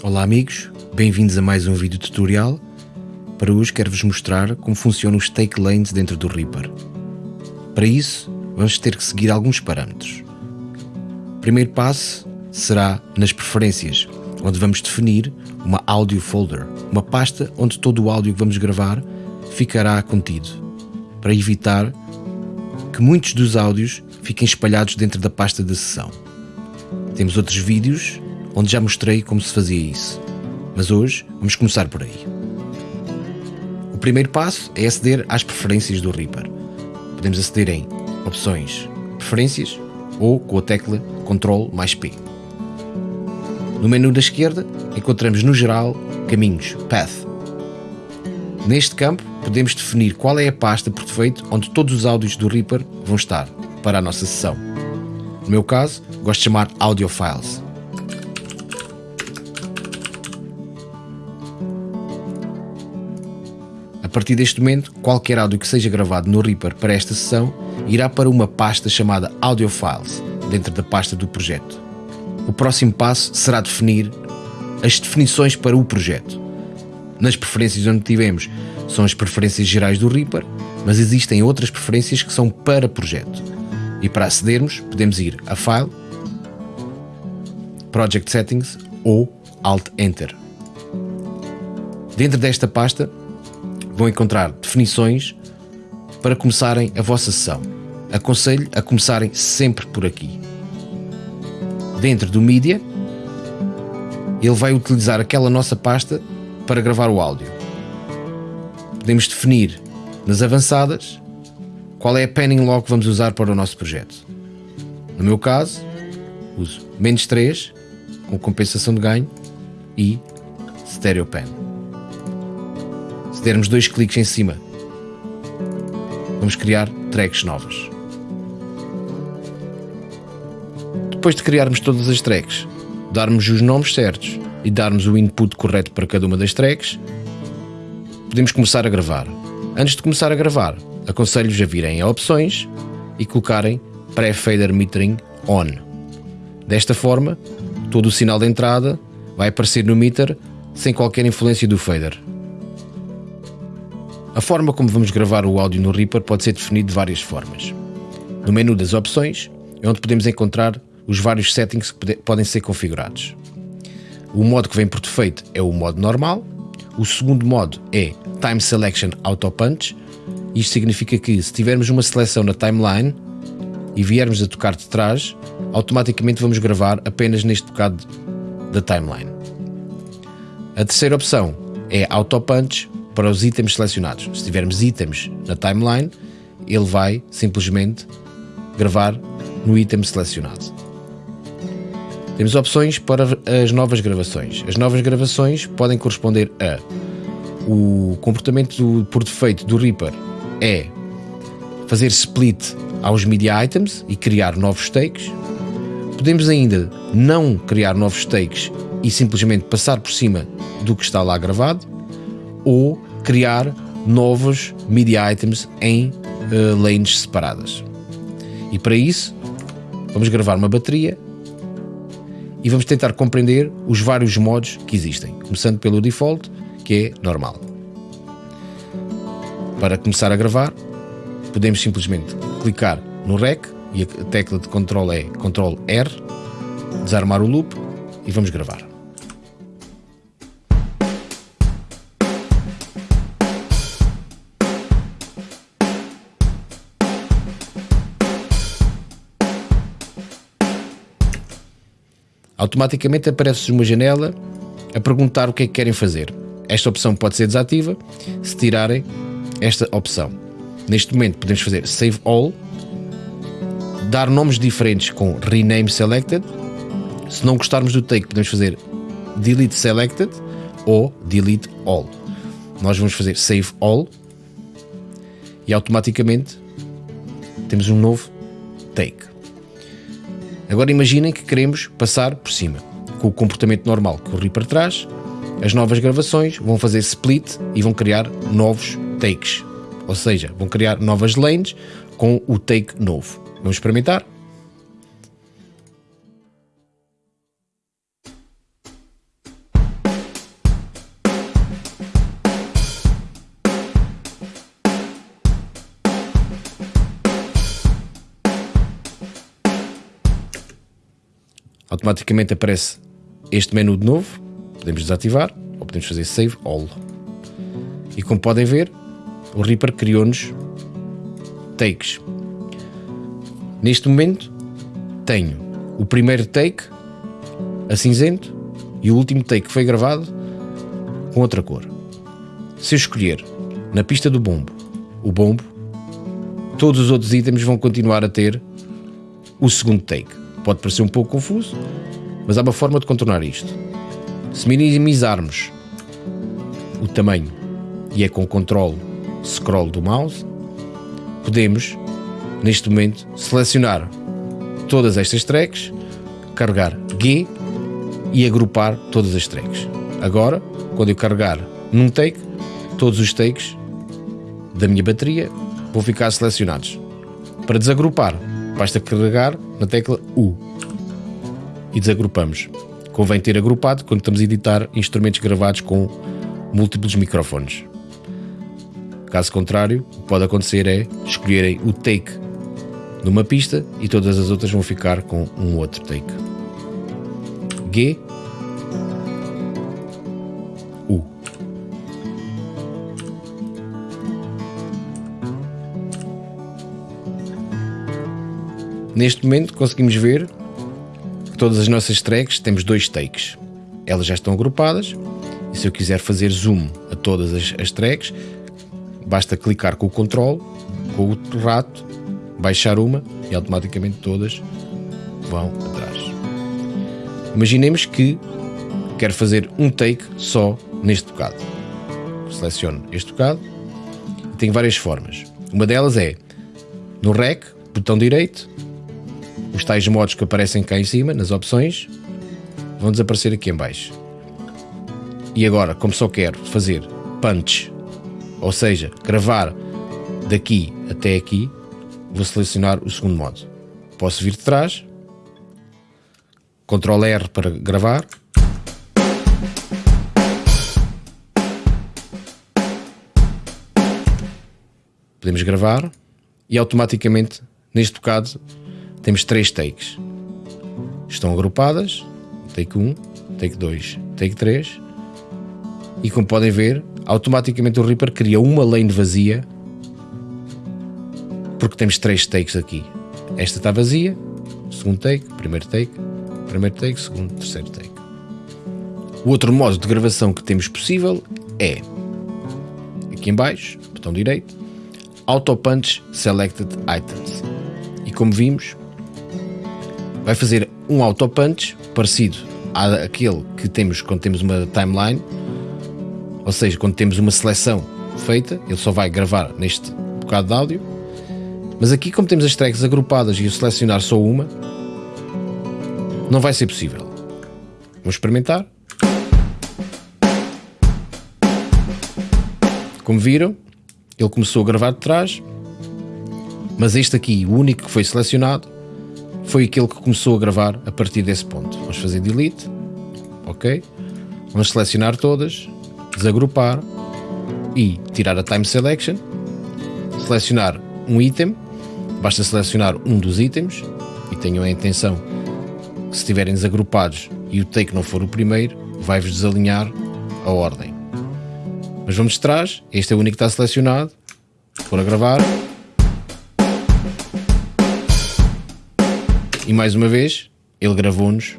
Olá amigos, bem-vindos a mais um vídeo tutorial. Para hoje quero-vos mostrar como funcionam os take lanes dentro do Reaper. Para isso, vamos ter que seguir alguns parâmetros. O primeiro passo será nas preferências, onde vamos definir uma audio folder, uma pasta onde todo o áudio que vamos gravar ficará contido, para evitar que muitos dos áudios fiquem espalhados dentro da pasta da sessão. Temos outros vídeos onde já mostrei como se fazia isso, mas hoje vamos começar por aí. O primeiro passo é aceder às preferências do Reaper. Podemos aceder em Opções, Preferências ou com a tecla Ctrl mais P. No menu da esquerda encontramos no geral Caminhos, Path. Neste campo podemos definir qual é a pasta por defeito onde todos os áudios do Reaper vão estar para a nossa sessão. No meu caso, gosto de chamar Audio Files. Partir deste momento, qualquer áudio que seja gravado no Reaper para esta sessão irá para uma pasta chamada Audio Files, dentro da pasta do projeto. O próximo passo será definir as definições para o projeto. Nas preferências onde tivemos são as preferências gerais do Reaper, mas existem outras preferências que são para projeto. E para acedermos, podemos ir a File, Project Settings ou Alt Enter. Dentro desta pasta vão encontrar definições para começarem a vossa sessão. Aconselho a começarem sempre por aqui. Dentro do Media, ele vai utilizar aquela nossa pasta para gravar o áudio. Podemos definir nas avançadas qual é a panning log que vamos usar para o nosso projeto. No meu caso, uso menos 3 com compensação de ganho e stereo pen. Dermos dois cliques em cima, vamos criar tracks novas. Depois de criarmos todas as tracks, darmos os nomes certos e darmos o input correto para cada uma das tracks, podemos começar a gravar. Antes de começar a gravar, aconselho-vos a virem a opções e colocarem Pré-Fader Metering On. Desta forma, todo o sinal de entrada vai aparecer no meter sem qualquer influência do fader. A forma como vamos gravar o áudio no Reaper pode ser definido de várias formas. No menu das opções é onde podemos encontrar os vários settings que podem ser configurados. O modo que vem por defeito é o modo normal. O segundo modo é Time Selection Auto Punch. Isto significa que se tivermos uma seleção na timeline e viermos a tocar de trás, automaticamente vamos gravar apenas neste bocado da timeline. A terceira opção é Auto Punch para os itens selecionados. Se tivermos itens na timeline, ele vai simplesmente gravar no item selecionado. Temos opções para as novas gravações. As novas gravações podem corresponder a o comportamento do, por defeito do Reaper é fazer split aos media items e criar novos takes. Podemos ainda não criar novos takes e simplesmente passar por cima do que está lá gravado ou criar novos media items em uh, lanes separadas. E para isso, vamos gravar uma bateria e vamos tentar compreender os vários modos que existem, começando pelo default, que é normal. Para começar a gravar, podemos simplesmente clicar no REC e a tecla de controle é Ctrl R, desarmar o loop e vamos gravar. Automaticamente aparece uma janela a perguntar o que é que querem fazer. Esta opção pode ser desativa se tirarem esta opção. Neste momento podemos fazer Save All, dar nomes diferentes com Rename Selected. Se não gostarmos do take, podemos fazer Delete Selected ou Delete All. Nós vamos fazer Save All e automaticamente temos um novo take. Agora imaginem que queremos passar por cima. Com o comportamento normal o Reaper traz, as novas gravações vão fazer split e vão criar novos takes. Ou seja, vão criar novas lanes com o take novo. Vamos experimentar? Automaticamente aparece este menu de novo. Podemos desativar ou podemos fazer Save All. E como podem ver, o Reaper criou-nos takes. Neste momento, tenho o primeiro take a cinzento e o último take que foi gravado com outra cor. Se eu escolher na pista do bombo o bombo, todos os outros itens vão continuar a ter o segundo take. Pode parecer um pouco confuso, mas há uma forma de contornar isto. Se minimizarmos o tamanho e é com o controle scroll do mouse, podemos neste momento selecionar todas estas tracks, carregar G e agrupar todas as tracks. Agora, quando eu carregar num take, todos os takes da minha bateria vão ficar selecionados. Para desagrupar, basta carregar na tecla U e desagrupamos. Convém ter agrupado quando estamos a editar instrumentos gravados com múltiplos microfones. Caso contrário, o que pode acontecer é escolherem o take numa pista e todas as outras vão ficar com um outro take. G U Neste momento conseguimos ver todas as nossas tracks temos dois takes. Elas já estão agrupadas e se eu quiser fazer zoom a todas as, as tracks, basta clicar com o controle, com o rato, baixar uma e automaticamente todas vão atrás. Imaginemos que quero fazer um take só neste tocado. Seleciono este tocado e tenho várias formas. Uma delas é no REC, botão direito, os tais modos que aparecem cá em cima, nas opções, vão desaparecer aqui em baixo. E agora, como só quero fazer punch, ou seja, gravar daqui até aqui, vou selecionar o segundo modo. Posso vir de trás, Ctrl R para gravar. Podemos gravar e automaticamente, neste bocado, temos três takes. Estão agrupadas, take 1, take 2, take 3. E como podem ver, automaticamente o Reaper cria uma lane vazia porque temos três takes aqui. Esta está vazia, segundo take, primeiro take, primeiro take, segundo, terceiro take. O outro modo de gravação que temos possível é aqui em baixo, botão direito, Auto Punch Selected Items. E como vimos, vai fazer um Auto Punch parecido àquele que temos quando temos uma timeline, ou seja, quando temos uma seleção feita, ele só vai gravar neste bocado de áudio mas aqui, como temos as tracks agrupadas e o selecionar só uma, não vai ser possível. Vamos experimentar. Como viram, ele começou a gravar de trás, mas este aqui, o único que foi selecionado, foi aquele que começou a gravar a partir desse ponto. Vamos fazer delete, ok? Vamos selecionar todas, desagrupar e tirar a time selection, selecionar um item Basta selecionar um dos itens e tenham a intenção que se estiverem desagrupados e o take não for o primeiro, vai-vos desalinhar a ordem. Mas vamos de trás, este é o único que está selecionado. Por a gravar. E mais uma vez, ele gravou-nos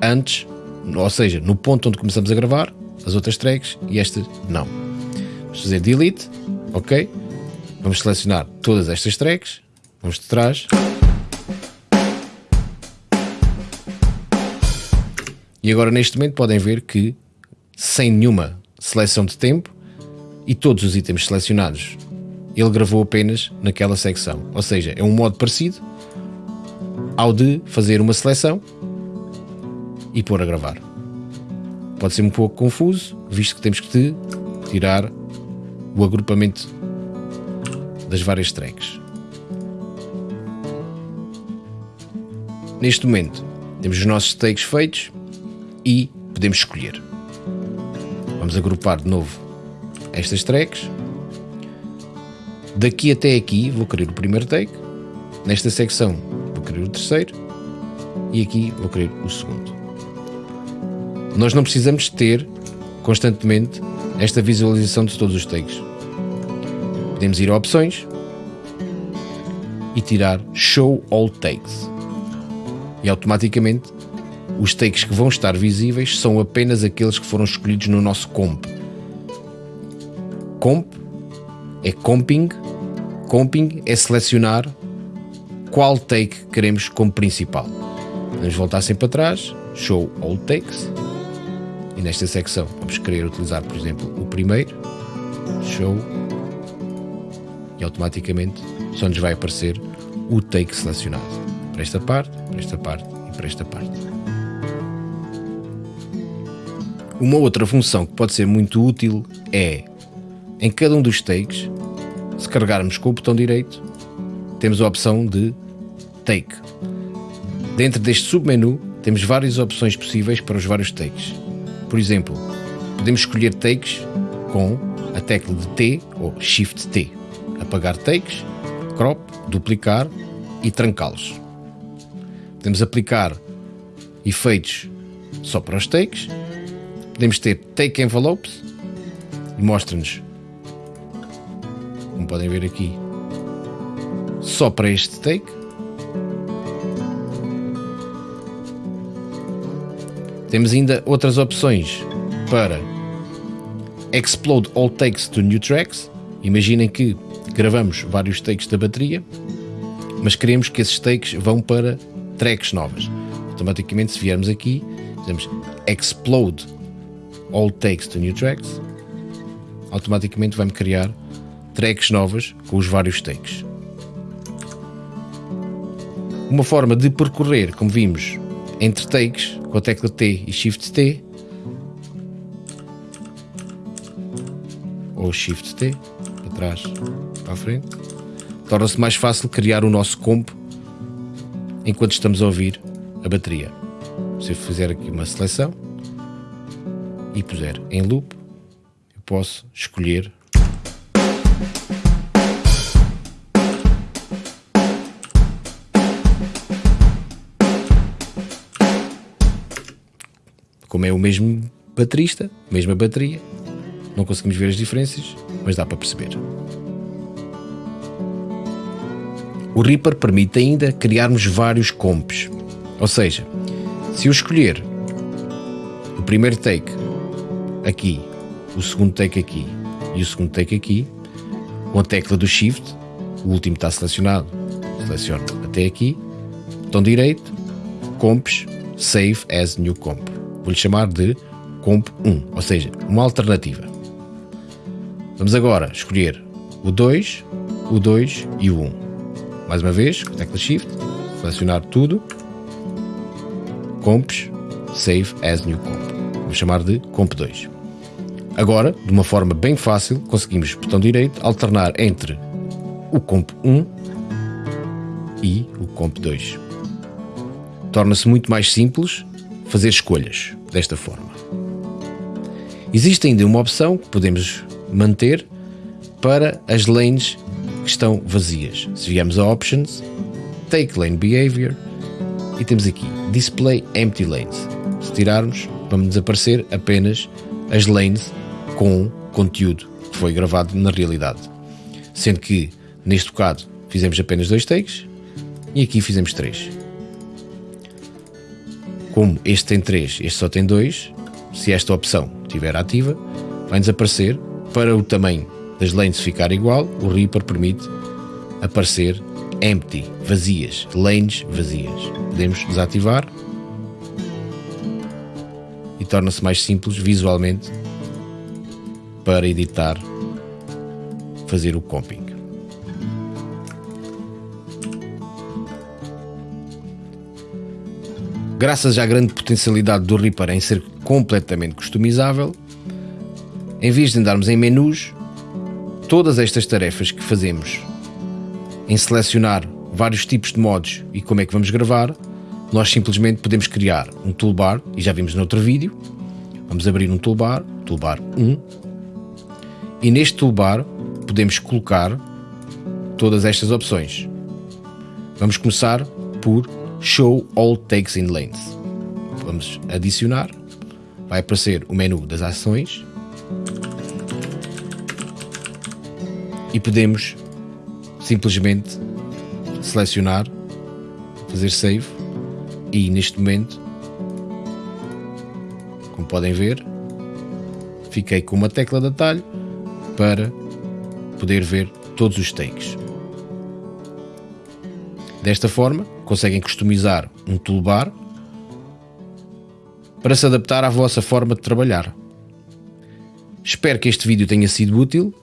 antes, ou seja, no ponto onde começamos a gravar, as outras tracks e esta não. Vamos fazer delete, ok? Vamos selecionar todas estas tracks Vamos de trás. E agora neste momento podem ver que sem nenhuma seleção de tempo e todos os itens selecionados, ele gravou apenas naquela secção. Ou seja, é um modo parecido ao de fazer uma seleção e pôr a gravar. Pode ser um pouco confuso, visto que temos que tirar o agrupamento das várias tracks. Neste momento, temos os nossos takes feitos e podemos escolher. Vamos agrupar de novo estas tracks. Daqui até aqui vou querer o primeiro take. Nesta secção querer o terceiro. e aqui vou querer o segundo. Nós não precisamos ter constantemente esta visualização de todos os takes. Podemos ir a opções e tirar Show All Takes. E automaticamente os takes que vão estar visíveis são apenas aqueles que foram escolhidos no nosso comp. Comp é comping, comping é selecionar qual take queremos como principal. Vamos voltar sempre atrás, show all takes, e nesta secção vamos querer utilizar, por exemplo, o primeiro, show, e automaticamente só nos vai aparecer o take selecionado para esta parte, para esta parte e para esta parte. Uma outra função que pode ser muito útil é, em cada um dos takes, se carregarmos com o botão direito, temos a opção de Take. Dentro deste submenu, temos várias opções possíveis para os vários takes. Por exemplo, podemos escolher takes com a tecla de T ou Shift T. Apagar takes, crop, duplicar e trancá-los. Podemos aplicar efeitos só para os takes. Podemos ter take envelopes e mostra-nos, como podem ver aqui, só para este take. Temos ainda outras opções para Explode all takes to new tracks. Imaginem que gravamos vários takes da bateria, mas queremos que esses takes vão para tracks novas. Automaticamente, se viermos aqui, dizemos Explode all takes to new tracks, automaticamente vai-me criar tracks novas com os vários takes. Uma forma de percorrer, como vimos, entre takes com a tecla T e Shift T ou Shift T para trás, para a frente, torna-se mais fácil criar o nosso comp enquanto estamos a ouvir a bateria. Se eu fizer aqui uma seleção e puser em loop, eu posso escolher como é o mesmo baterista, mesma bateria, não conseguimos ver as diferenças, mas dá para perceber. O Reaper permite ainda criarmos vários comps, ou seja, se eu escolher o primeiro take aqui, o segundo take aqui e o segundo take aqui, com a tecla do Shift, o último está selecionado, seleciono até aqui, botão direito, comps, save as new comp vou-lhe chamar de comp 1, ou seja, uma alternativa. Vamos agora escolher o 2, o 2 e o 1. Mais uma vez, com tecla Shift, selecionar tudo, comps, save as new comp. Vou chamar de comp 2. Agora, de uma forma bem fácil, conseguimos, botão direito, alternar entre o comp 1 e o comp 2. Torna-se muito mais simples fazer escolhas desta forma. Existe ainda uma opção que podemos manter para as lanes que estão vazias. Se viemos a Options, Take Lane Behavior e temos aqui Display Empty Lanes. Se tirarmos, vamos desaparecer apenas as lanes com conteúdo que foi gravado na realidade. Sendo que, neste caso, fizemos apenas dois takes e aqui fizemos três. Como este tem 3, este só tem 2, se esta opção estiver ativa, vai desaparecer. Para o tamanho das lanes ficar igual, o Reaper permite aparecer empty, vazias, lanes vazias. Podemos desativar e torna-se mais simples visualmente para editar, fazer o comping. Graças à grande potencialidade do Reaper em ser completamente customizável, em vez de andarmos em menus, todas estas tarefas que fazemos em selecionar vários tipos de modos e como é que vamos gravar, nós simplesmente podemos criar um toolbar, e já vimos no outro vídeo, vamos abrir um toolbar, toolbar 1, e neste toolbar podemos colocar todas estas opções. Vamos começar por Show All Takes in Length. Vamos adicionar, vai aparecer o menu das ações e podemos simplesmente selecionar, fazer save e neste momento, como podem ver, fiquei com uma tecla de atalho para poder ver todos os takes. Desta forma, conseguem customizar um toolbar para se adaptar à vossa forma de trabalhar. Espero que este vídeo tenha sido útil.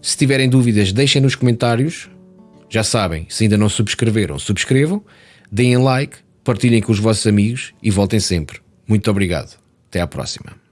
Se tiverem dúvidas, deixem nos comentários. Já sabem, se ainda não subscreveram, subscrevam, deem like, partilhem com os vossos amigos e voltem sempre. Muito obrigado. Até à próxima.